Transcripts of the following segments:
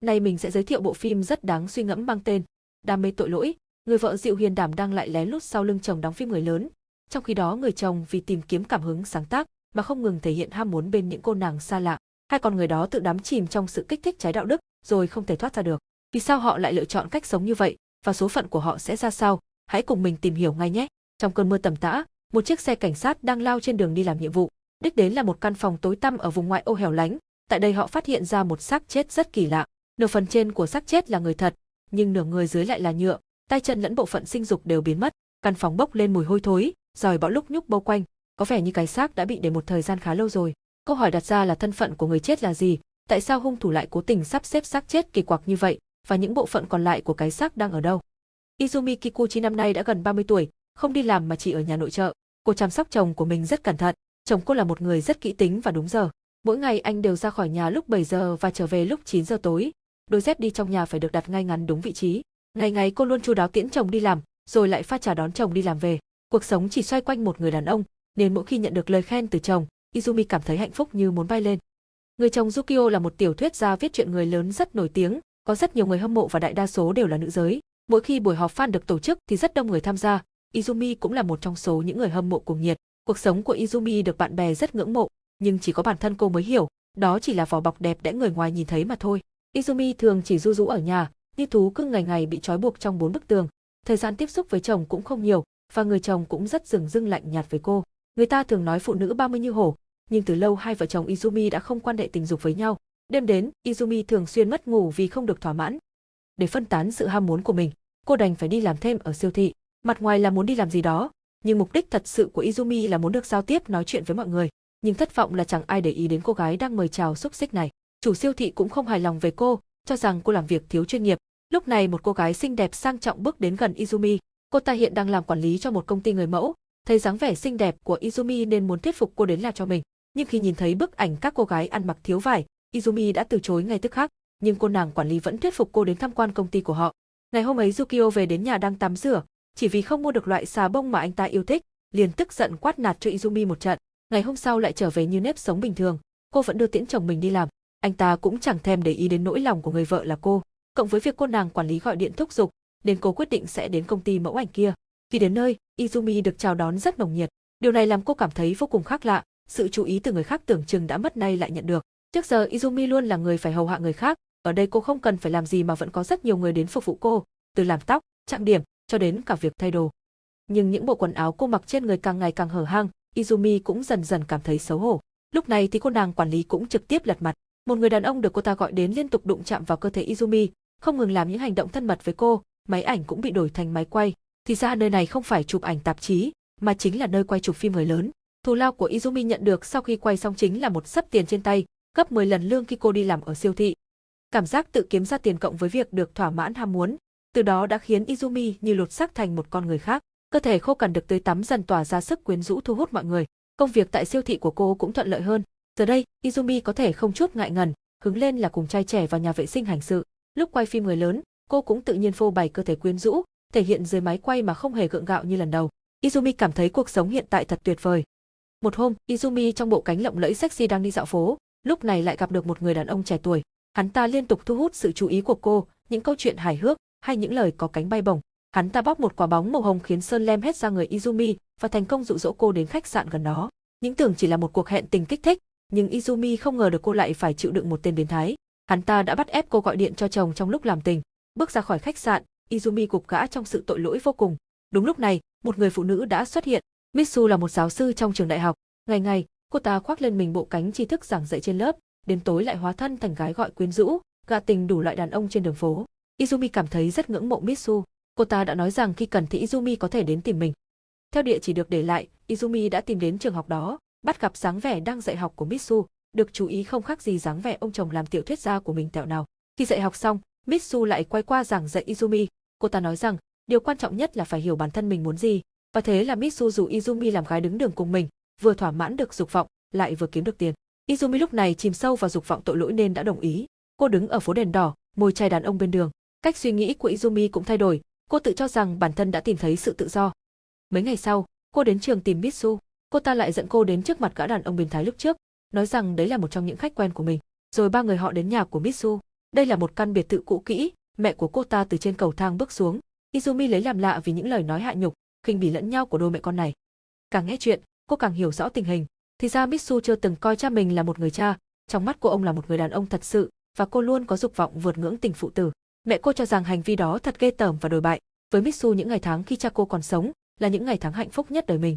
Nay mình sẽ giới thiệu bộ phim rất đáng suy ngẫm mang tên Đam mê tội lỗi, người vợ dịu hiền đảm đang lại lén lút sau lưng chồng đóng phim người lớn. Trong khi đó người chồng vì tìm kiếm cảm hứng sáng tác mà không ngừng thể hiện ham muốn bên những cô nàng xa lạ. Hai con người đó tự đắm chìm trong sự kích thích trái đạo đức rồi không thể thoát ra được. Vì sao họ lại lựa chọn cách sống như vậy và số phận của họ sẽ ra sao? Hãy cùng mình tìm hiểu ngay nhé. Trong cơn mưa tầm tã, một chiếc xe cảnh sát đang lao trên đường đi làm nhiệm vụ. Đích đến là một căn phòng tối tăm ở vùng ngoại ô hẻo lánh. Tại đây họ phát hiện ra một xác chết rất kỳ lạ. Nửa phần trên của xác chết là người thật, nhưng nửa người dưới lại là nhựa, tay chân lẫn bộ phận sinh dục đều biến mất. Căn phòng bốc lên mùi hôi thối, rồi bão lúc nhúc bao quanh, có vẻ như cái xác đã bị để một thời gian khá lâu rồi. Câu hỏi đặt ra là thân phận của người chết là gì, tại sao hung thủ lại cố tình sắp xếp xác chết kỳ quặc như vậy, và những bộ phận còn lại của cái xác đang ở đâu. Izumi Kikuchi năm nay đã gần 30 tuổi, không đi làm mà chỉ ở nhà nội trợ. Cô chăm sóc chồng của mình rất cẩn thận, chồng cô là một người rất kỹ tính và đúng giờ. Mỗi ngày anh đều ra khỏi nhà lúc 7 giờ và trở về lúc 9 giờ tối. Đôi dép đi trong nhà phải được đặt ngay ngắn đúng vị trí. Ngày ngày cô luôn chu đáo tiễn chồng đi làm, rồi lại pha trà đón chồng đi làm về. Cuộc sống chỉ xoay quanh một người đàn ông, nên mỗi khi nhận được lời khen từ chồng, Izumi cảm thấy hạnh phúc như muốn bay lên. Người chồng Yukio là một tiểu thuyết gia viết chuyện người lớn rất nổi tiếng, có rất nhiều người hâm mộ và đại đa số đều là nữ giới. Mỗi khi buổi họp fan được tổ chức thì rất đông người tham gia, Izumi cũng là một trong số những người hâm mộ cuồng nhiệt. Cuộc sống của Izumi được bạn bè rất ngưỡng mộ, nhưng chỉ có bản thân cô mới hiểu, đó chỉ là vỏ bọc đẹp để người ngoài nhìn thấy mà thôi. Izumi thường chỉ du rú ở nhà, như thú cưng ngày ngày bị trói buộc trong bốn bức tường. Thời gian tiếp xúc với chồng cũng không nhiều, và người chồng cũng rất dừng dưng lạnh nhạt với cô. Người ta thường nói phụ nữ 30 như hổ, nhưng từ lâu hai vợ chồng Izumi đã không quan hệ tình dục với nhau. Đêm đến, Izumi thường xuyên mất ngủ vì không được thỏa mãn. Để phân tán sự ham muốn của mình, cô đành phải đi làm thêm ở siêu thị. Mặt ngoài là muốn đi làm gì đó, nhưng mục đích thật sự của Izumi là muốn được giao tiếp nói chuyện với mọi người. Nhưng thất vọng là chẳng ai để ý đến cô gái đang mời chào xúc xích này. Chủ siêu thị cũng không hài lòng về cô, cho rằng cô làm việc thiếu chuyên nghiệp. Lúc này một cô gái xinh đẹp sang trọng bước đến gần Izumi. Cô ta hiện đang làm quản lý cho một công ty người mẫu, thấy dáng vẻ xinh đẹp của Izumi nên muốn thuyết phục cô đến làm cho mình. Nhưng khi nhìn thấy bức ảnh các cô gái ăn mặc thiếu vải, Izumi đã từ chối ngay tức khắc, nhưng cô nàng quản lý vẫn thuyết phục cô đến tham quan công ty của họ. Ngày hôm ấy Yukio về đến nhà đang tắm rửa, chỉ vì không mua được loại xà bông mà anh ta yêu thích, liền tức giận quát nạt cho Izumi một trận. Ngày hôm sau lại trở về như nếp sống bình thường, cô vẫn đưa tiễn chồng mình đi làm. Anh ta cũng chẳng thèm để ý đến nỗi lòng của người vợ là cô. Cộng với việc cô nàng quản lý gọi điện thúc giục, nên cô quyết định sẽ đến công ty mẫu ảnh kia. Khi đến nơi, Izumi được chào đón rất nồng nhiệt. Điều này làm cô cảm thấy vô cùng khác lạ, sự chú ý từ người khác tưởng chừng đã mất nay lại nhận được. Trước giờ Izumi luôn là người phải hầu hạ người khác, ở đây cô không cần phải làm gì mà vẫn có rất nhiều người đến phục vụ cô, từ làm tóc, trang điểm, cho đến cả việc thay đồ. Nhưng những bộ quần áo cô mặc trên người càng ngày càng hở hang, Izumi cũng dần dần cảm thấy xấu hổ. Lúc này thì cô nàng quản lý cũng trực tiếp lật mặt. Một người đàn ông được cô ta gọi đến liên tục đụng chạm vào cơ thể Izumi, không ngừng làm những hành động thân mật với cô, máy ảnh cũng bị đổi thành máy quay. Thì ra nơi này không phải chụp ảnh tạp chí, mà chính là nơi quay chụp phim người lớn. Thù lao của Izumi nhận được sau khi quay xong chính là một sấp tiền trên tay, gấp 10 lần lương khi cô đi làm ở siêu thị. Cảm giác tự kiếm ra tiền cộng với việc được thỏa mãn ham muốn, từ đó đã khiến Izumi như lột xác thành một con người khác. Cơ thể khô cằn được tươi tắm dần tỏa ra sức quyến rũ thu hút mọi người. Công việc tại siêu thị của cô cũng thuận lợi hơn. Giờ đây, Izumi có thể không chút ngại ngần, hứng lên là cùng trai trẻ vào nhà vệ sinh hành sự. Lúc quay phim người lớn, cô cũng tự nhiên phô bày cơ thể quyến rũ, thể hiện dưới máy quay mà không hề gượng gạo như lần đầu. Izumi cảm thấy cuộc sống hiện tại thật tuyệt vời. Một hôm, Izumi trong bộ cánh lộng lẫy sexy đang đi dạo phố, lúc này lại gặp được một người đàn ông trẻ tuổi. Hắn ta liên tục thu hút sự chú ý của cô, những câu chuyện hài hước hay những lời có cánh bay bổng. Hắn ta bóc một quả bóng màu hồng khiến sơn lem hết ra người Izumi và thành công dụ dỗ cô đến khách sạn gần đó. Những tưởng chỉ là một cuộc hẹn tình kích thích, nhưng Izumi không ngờ được cô lại phải chịu đựng một tên biến thái. Hắn ta đã bắt ép cô gọi điện cho chồng trong lúc làm tình. Bước ra khỏi khách sạn, Izumi gục gã trong sự tội lỗi vô cùng. Đúng lúc này, một người phụ nữ đã xuất hiện. Mitsu là một giáo sư trong trường đại học. Ngày ngày, cô ta khoác lên mình bộ cánh tri thức giảng dạy trên lớp, đến tối lại hóa thân thành gái gọi quyến rũ, gạ tình đủ loại đàn ông trên đường phố. Izumi cảm thấy rất ngưỡng mộ Mitsu. Cô ta đã nói rằng khi cần thì Izumi có thể đến tìm mình. Theo địa chỉ được để lại, Izumi đã tìm đến trường học đó, bắt gặp dáng vẻ đang dạy học của Mitsu, được chú ý không khác gì dáng vẻ ông chồng làm tiểu thuyết gia của mình tẹo nào. Khi dạy học xong, Mitsu lại quay qua giảng dạy Izumi, cô ta nói rằng điều quan trọng nhất là phải hiểu bản thân mình muốn gì, và thế là Mitsu dù Izumi làm gái đứng đường cùng mình, vừa thỏa mãn được dục vọng, lại vừa kiếm được tiền. Izumi lúc này chìm sâu vào dục vọng tội lỗi nên đã đồng ý. Cô đứng ở phố đèn đỏ, môi chai đàn ông bên đường. Cách suy nghĩ của Izumi cũng thay đổi, cô tự cho rằng bản thân đã tìm thấy sự tự do. Mấy ngày sau, cô đến trường tìm Mitsu, cô ta lại dẫn cô đến trước mặt gã đàn ông biến thái lúc trước, nói rằng đấy là một trong những khách quen của mình. Rồi ba người họ đến nhà của Mitsu. Đây là một căn biệt thự cũ kỹ, mẹ của cô ta từ trên cầu thang bước xuống. Izumi lấy làm lạ vì những lời nói hạ nhục, khinh bỉ lẫn nhau của đôi mẹ con này. Càng nghe chuyện, cô càng hiểu rõ tình hình. Thì ra Mitsu chưa từng coi cha mình là một người cha, trong mắt của ông là một người đàn ông thật sự, và cô luôn có dục vọng vượt ngưỡng tình phụ tử. Mẹ cô cho rằng hành vi đó thật ghê tởm và đồi bại. Với Mitsu những ngày tháng khi cha cô còn sống là những ngày tháng hạnh phúc nhất đời mình.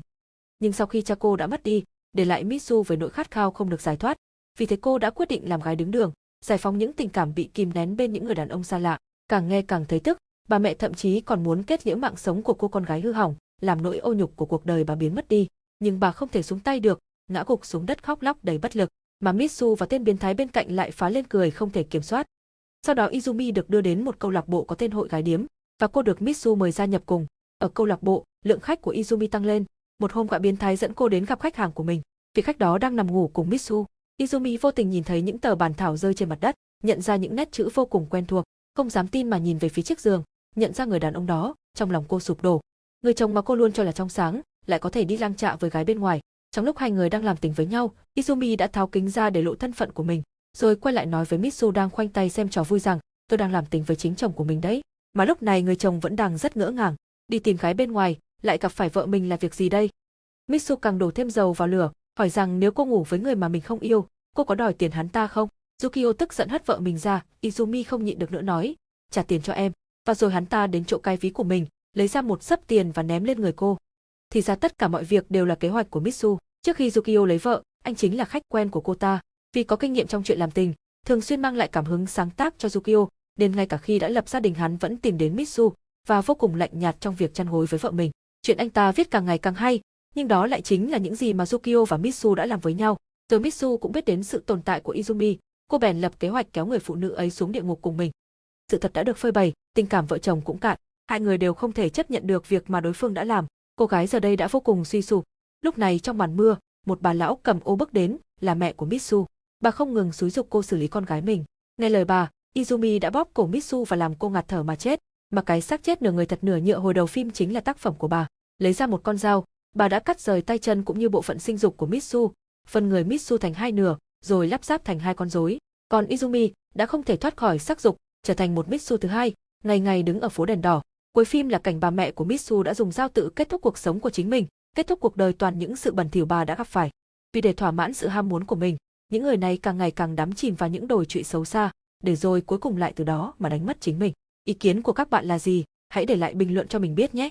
Nhưng sau khi cha cô đã mất đi, để lại Mitsu với nỗi khát khao không được giải thoát. Vì thế cô đã quyết định làm gái đứng đường, giải phóng những tình cảm bị kìm nén bên những người đàn ông xa lạ. Càng nghe càng thấy tức, bà mẹ thậm chí còn muốn kết liễu mạng sống của cô con gái hư hỏng, làm nỗi ô nhục của cuộc đời bà biến mất đi. Nhưng bà không thể xuống tay được, ngã gục xuống đất khóc lóc đầy bất lực, mà Mitsu và tên biến thái bên cạnh lại phá lên cười không thể kiểm soát. Sau đó Izumi được đưa đến một câu lạc bộ có tên hội gái điếm, và cô được Mitsu mời gia nhập cùng. Ở câu lạc bộ, lượng khách của Izumi tăng lên. Một hôm gã biến thái dẫn cô đến gặp khách hàng của mình. Vị khách đó đang nằm ngủ cùng Mitsu. Izumi vô tình nhìn thấy những tờ bản thảo rơi trên mặt đất, nhận ra những nét chữ vô cùng quen thuộc, không dám tin mà nhìn về phía chiếc giường, nhận ra người đàn ông đó, trong lòng cô sụp đổ. Người chồng mà cô luôn cho là trong sáng, lại có thể đi lang trạ với gái bên ngoài. Trong lúc hai người đang làm tình với nhau, Izumi đã tháo kính ra để lộ thân phận của mình, rồi quay lại nói với Mitsu đang khoanh tay xem trò vui rằng, tôi đang làm tình với chính chồng của mình đấy. Mà lúc này người chồng vẫn đang rất ngỡ ngàng, đi tìm gái bên ngoài, lại gặp phải vợ mình là việc gì đây? Mitsu càng đổ thêm dầu vào lửa, hỏi rằng nếu cô ngủ với người mà mình không yêu, cô có đòi tiền hắn ta không? Yukio tức giận hất vợ mình ra, Izumi không nhịn được nữa nói, trả tiền cho em. Và rồi hắn ta đến chỗ cái ví của mình, lấy ra một sấp tiền và ném lên người cô. Thì ra tất cả mọi việc đều là kế hoạch của Mitsu. Trước khi Yukio lấy vợ, anh chính là khách quen của cô ta. Vì có kinh nghiệm trong chuyện làm tình, thường xuyên mang lại cảm hứng sáng tác cho Yukio, nên ngay cả khi đã lập gia đình hắn vẫn tìm đến Mitsu và vô cùng lạnh nhạt trong việc chăn gối với vợ mình. Chuyện anh ta viết càng ngày càng hay, nhưng đó lại chính là những gì mà Yukio và Mitsu đã làm với nhau. Rồi Mitsu cũng biết đến sự tồn tại của Izumi, cô bèn lập kế hoạch kéo người phụ nữ ấy xuống địa ngục cùng mình. Sự thật đã được phơi bày, tình cảm vợ chồng cũng cạn, hai người đều không thể chấp nhận được việc mà đối phương đã làm. Cô gái giờ đây đã vô cùng suy sụp. Lúc này trong màn mưa, một bà lão cầm ô bước đến, là mẹ của Mitsu. Bà không ngừng xúi dục cô xử lý con gái mình. Nghe lời bà, Izumi đã bóp cổ Mitsu và làm cô ngạt thở mà chết, mà cái xác chết nửa người thật nửa nhựa hồi đầu phim chính là tác phẩm của bà. Lấy ra một con dao, bà đã cắt rời tay chân cũng như bộ phận sinh dục của Mitsu, phân người Mitsu thành hai nửa, rồi lắp ráp thành hai con rối. Còn Izumi đã không thể thoát khỏi sắc dục, trở thành một Mitsu thứ hai, ngày ngày đứng ở phố đèn đỏ. Cuối phim là cảnh bà mẹ của Mitsu đã dùng dao tự kết thúc cuộc sống của chính mình, kết thúc cuộc đời toàn những sự bẩn thỉu bà đã gặp phải. Vì để thỏa mãn sự ham muốn của mình, những người này càng ngày càng đắm chìm vào những đồi trụy xấu xa, để rồi cuối cùng lại từ đó mà đánh mất chính mình. Ý kiến của các bạn là gì? Hãy để lại bình luận cho mình biết nhé.